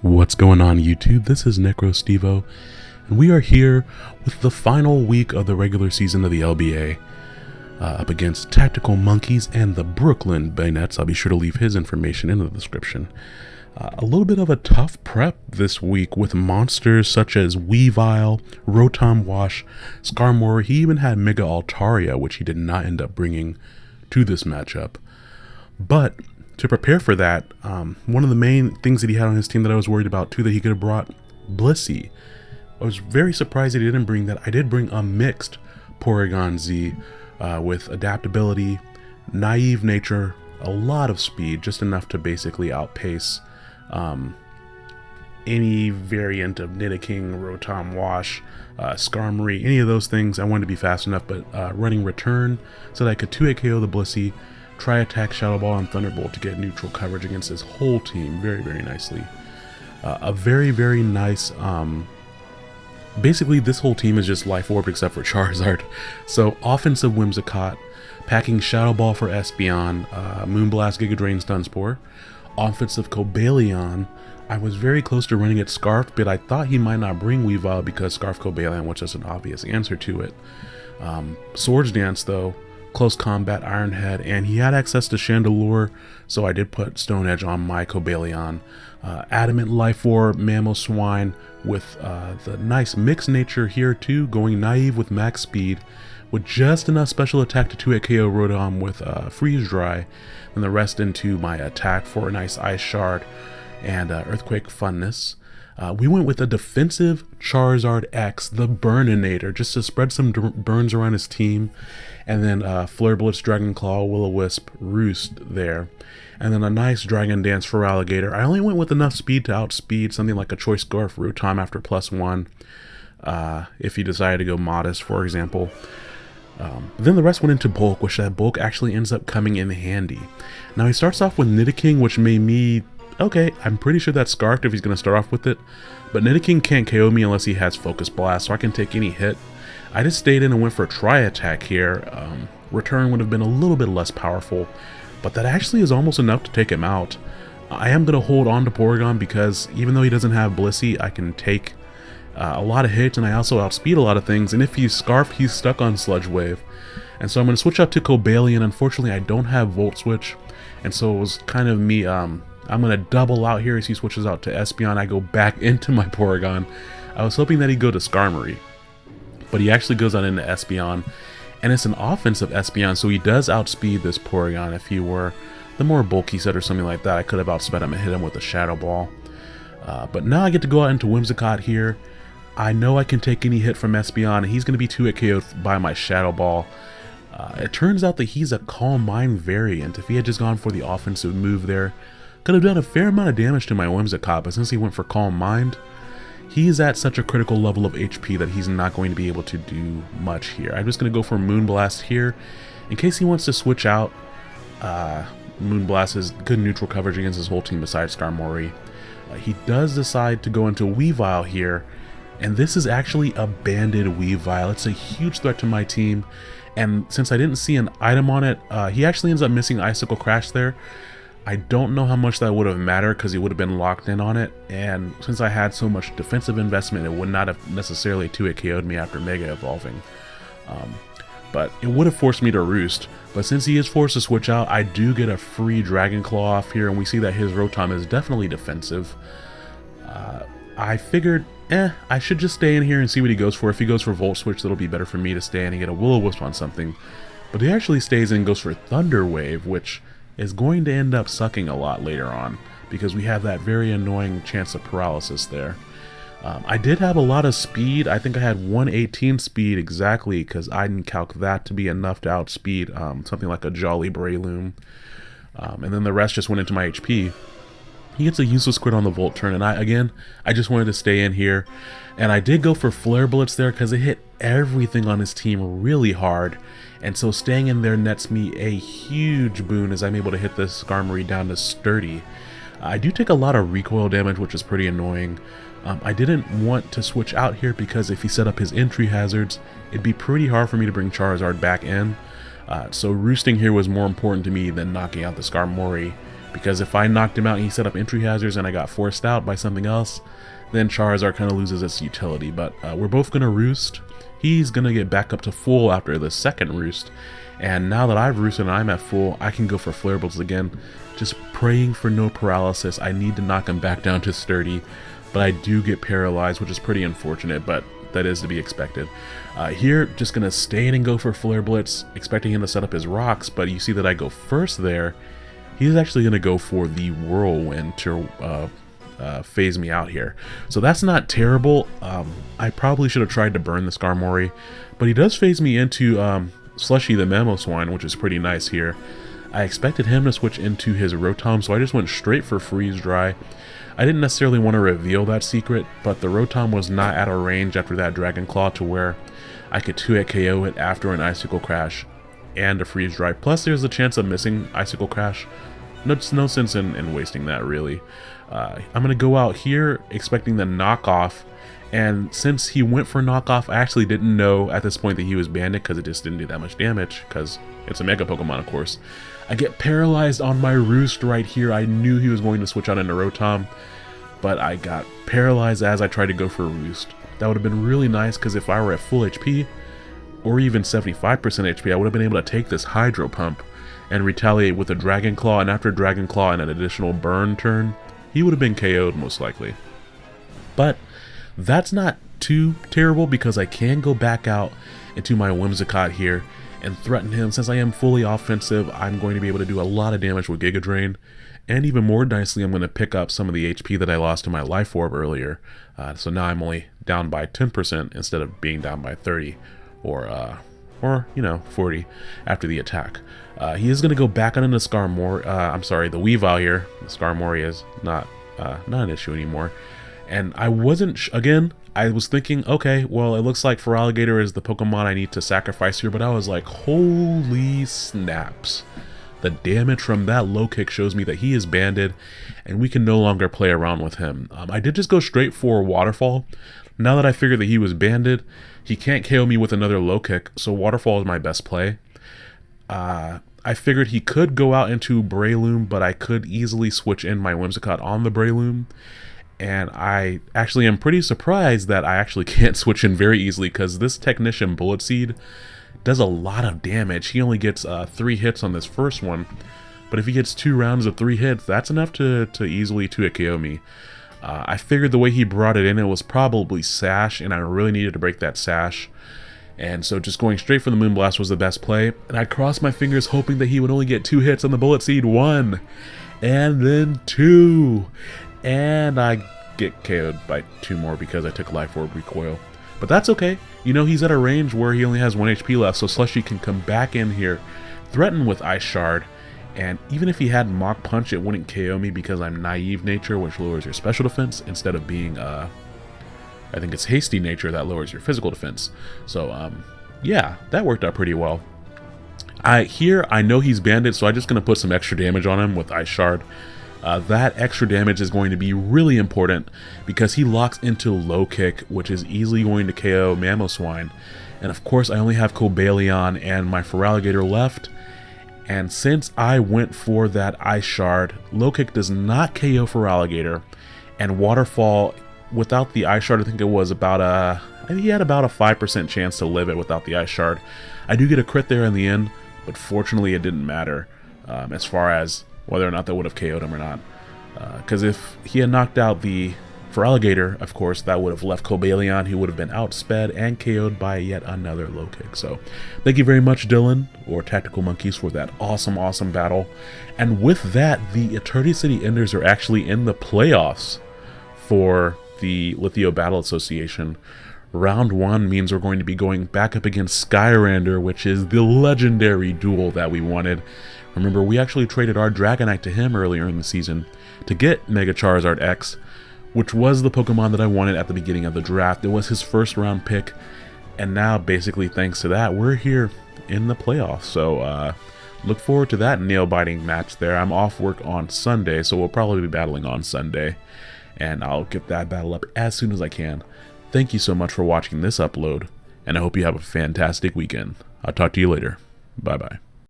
What's going on YouTube? This is NecroStevo, and we are here with the final week of the regular season of the LBA. Uh, up against Tactical Monkeys and the Brooklyn Bayonets. I'll be sure to leave his information in the description. Uh, a little bit of a tough prep this week with monsters such as Weavile, Rotom Wash, Skarmory. He even had Mega Altaria, which he did not end up bringing to this matchup. But to prepare for that, um, one of the main things that he had on his team that I was worried about too that he could have brought Blissey. I was very surprised that he didn't bring that. I did bring a mixed Porygon Z uh, with adaptability, naive nature, a lot of speed, just enough to basically outpace um, any variant of Nidoking, Rotom Wash, uh, Skarmory, any of those things. I wanted to be fast enough, but uh, running Return so that I could 2 KO the Blissey, Tri Attack Shadow Ball and Thunderbolt to get neutral coverage against his whole team very, very nicely. Uh, a very, very nice um, Basically, this whole team is just Life Orb except for Charizard. So, offensive Whimsicott, packing Shadow Ball for Espeon, uh, Moonblast, Giga Drain, Stun Offensive Cobalion, I was very close to running it Scarf, but I thought he might not bring Weavile because Scarf Cobalion was just an obvious answer to it. Um, Swords Dance, though, Close Combat, Iron Head, and he had access to Chandelure, so I did put Stone Edge on my Cobalion. Uh, Adamant Life Orb, Mamoswine, with uh, the nice mixed nature here too, going naive with max speed, with just enough special attack to 2 KO Rotom with uh, Freeze Dry, and the rest into my attack for a nice Ice Shard and uh, Earthquake Funness. Uh, we went with a defensive Charizard X, the Burninator, just to spread some burns around his team. And then uh, Flare Blitz, Dragon Claw, Will-O-Wisp, Roost there. And then a nice Dragon Dance Feraligatr. I only went with enough speed to outspeed something like a Choice Scarf Rotom after plus one. Uh, if you decided to go modest, for example. Um, then the rest went into bulk, which that bulk actually ends up coming in handy. Now he starts off with Nidoking, which made me okay, I'm pretty sure that's Scarfed if he's going to start off with it. But Nidoking can't KO me unless he has Focus Blast, so I can take any hit. I just stayed in and went for a Tri Attack here. Um, return would have been a little bit less powerful, but that actually is almost enough to take him out. I am going to hold on to Porygon because even though he doesn't have Blissey, I can take uh, a lot of hits and I also outspeed a lot of things. And if he's Scarf, he's stuck on Sludge Wave. And so I'm going to switch out to Cobalion. Unfortunately, I don't have Volt Switch. And so it was kind of me um, I'm going to double out here as he switches out to Espeon. I go back into my Porygon. I was hoping that he'd go to Skarmory, but he actually goes on into Espeon, and it's an offensive Espeon, so he does outspeed this Porygon. If he were the more bulky set or something like that, I could have outsped him and hit him with a Shadow Ball. Uh, but now I get to go out into Whimsicott here. I know I can take any hit from Espeon, and he's going to be 2 KO'd by my Shadow Ball. Uh, it turns out that he's a Calm Mind variant. If he had just gone for the offensive move there, could have done a fair amount of damage to my Whimsicott, but since he went for Calm Mind, he's at such a critical level of HP that he's not going to be able to do much here. I'm just going to go for Moonblast here. In case he wants to switch out, uh, Moonblast is good neutral coverage against his whole team besides Skarmory. Uh, he does decide to go into Weavile here, and this is actually a banded Weavile. It's a huge threat to my team, and since I didn't see an item on it, uh, he actually ends up missing Icicle Crash there. I don't know how much that would have mattered because he would have been locked in on it, and since I had so much defensive investment, it would not have necessarily 2 KO'd me after Mega Evolving. Um, but it would have forced me to roost. But since he is forced to switch out, I do get a free Dragon Claw off here, and we see that his Rotom is definitely defensive. Uh, I figured, eh, I should just stay in here and see what he goes for. If he goes for Volt Switch, that'll be better for me to stay in and get a Will-O-Wisp on something. But he actually stays in and goes for Thunder Wave, which is going to end up sucking a lot later on because we have that very annoying chance of paralysis there. Um, I did have a lot of speed. I think I had 118 speed exactly because I didn't calc that to be enough to outspeed um, something like a Jolly Breloom. Um, and then the rest just went into my HP. He gets a useless crit on the Volt turn, and I again, I just wanted to stay in here. And I did go for Flare Blitz there because it hit everything on his team really hard. And so staying in there nets me a huge boon as I'm able to hit this Skarmory down to sturdy. I do take a lot of recoil damage, which is pretty annoying. Um, I didn't want to switch out here because if he set up his entry hazards, it'd be pretty hard for me to bring Charizard back in. Uh, so roosting here was more important to me than knocking out the Skarmory Because if I knocked him out and he set up entry hazards and I got forced out by something else, then Charizard kind of loses its utility. But uh, we're both going to roost. He's going to get back up to full after the second roost. And now that I've roosted and I'm at full, I can go for Flare Blitz again. Just praying for no paralysis. I need to knock him back down to sturdy. But I do get paralyzed, which is pretty unfortunate, but that is to be expected. Uh, here, just going to stay in and go for Flare Blitz, expecting him to set up his rocks, but you see that I go first there. He's actually going to go for the Whirlwind to uh, uh, phase me out here. So that's not terrible. Um, I probably should have tried to burn the Skarmory, but he does phase me into um, Slushy the Mamoswine, which is pretty nice here. I expected him to switch into his Rotom, so I just went straight for Freeze Dry. I didn't necessarily want to reveal that secret, but the Rotom was not at a range after that Dragon Claw to where I could 2-hit KO it after an Icicle Crash and a Freeze Dry. Plus there's a chance of missing Icicle Crash. No, no sense in, in wasting that really. Uh, I'm going to go out here expecting the knockoff and since he went for knockoff, I actually didn't know at this point that he was banded because it just didn't do that much damage because it's a Mega Pokemon, of course. I get paralyzed on my Roost right here. I knew he was going to switch out into Rotom, but I got paralyzed as I tried to go for Roost. That would have been really nice because if I were at full HP, or even 75% HP, I would have been able to take this Hydro Pump and retaliate with a Dragon Claw, and after Dragon Claw and an additional burn turn, he would have been KO'd most likely. But that's not too terrible because I can go back out into my Whimsicott here and threaten him. Since I am fully offensive, I'm going to be able to do a lot of damage with Giga Drain. And even more nicely, I'm going to pick up some of the HP that I lost to my Life Orb earlier. Uh, so now I'm only down by 10% instead of being down by 30 or, uh, or you know, 40 after the attack. Uh, he is going to go back on into Skarmory. Uh, I'm sorry, the Weavile here. The Skarmory is not, uh, not an issue anymore. And I wasn't, again, I was thinking, okay, well, it looks like Feraligatr is the Pokemon I need to sacrifice here, but I was like, holy snaps. The damage from that low kick shows me that he is banded, and we can no longer play around with him. Um, I did just go straight for Waterfall. Now that I figured that he was banded, he can't KO me with another low kick, so Waterfall is my best play. Uh, I figured he could go out into Breloom, but I could easily switch in my Whimsicott on the Breloom and I actually am pretty surprised that I actually can't switch in very easily because this Technician Bullet Seed does a lot of damage. He only gets uh, three hits on this first one, but if he gets two rounds of three hits, that's enough to, to easily 2 KO me. Uh, I figured the way he brought it in, it was probably Sash, and I really needed to break that Sash. And so just going straight for the Moonblast was the best play. And I crossed my fingers hoping that he would only get two hits on the Bullet Seed. One. And then two. And I get KO'd by two more because I took Life Orb Recoil. But that's okay. You know, he's at a range where he only has 1 HP left, so Slushy can come back in here, threaten with Ice Shard, and even if he had Mach Punch, it wouldn't KO me because I'm Naive Nature, which lowers your special defense, instead of being, uh, I think it's Hasty Nature that lowers your physical defense. So, um, yeah, that worked out pretty well. I Here, I know he's banded, so I'm just going to put some extra damage on him with Ice Shard. Uh, that extra damage is going to be really important because he locks into low kick, which is easily going to KO Mamoswine. And of course, I only have Cobalion and my Feraligatr left. And since I went for that Ice Shard, low kick does not KO Feraligatr, And Waterfall, without the Ice Shard, I think it was about a... he had about a 5% chance to live it without the Ice Shard. I do get a crit there in the end, but fortunately it didn't matter um, as far as whether or not that would have KO'd him or not. Because uh, if he had knocked out the Feraligatr, of course, that would have left Cobalion, who would have been outsped and KO'd by yet another low kick. So, thank you very much, Dylan, or Tactical Monkeys, for that awesome, awesome battle. And with that, the Eternity City Enders are actually in the playoffs for the Lithio Battle Association. Round 1 means we're going to be going back up against Skyrander, which is the legendary duel that we wanted. Remember, we actually traded our Dragonite to him earlier in the season to get Mega Charizard X, which was the Pokemon that I wanted at the beginning of the draft. It was his first round pick, and now basically thanks to that, we're here in the playoffs. So uh, look forward to that nail-biting match there. I'm off work on Sunday, so we'll probably be battling on Sunday, and I'll get that battle up as soon as I can. Thank you so much for watching this upload, and I hope you have a fantastic weekend. I'll talk to you later. Bye-bye.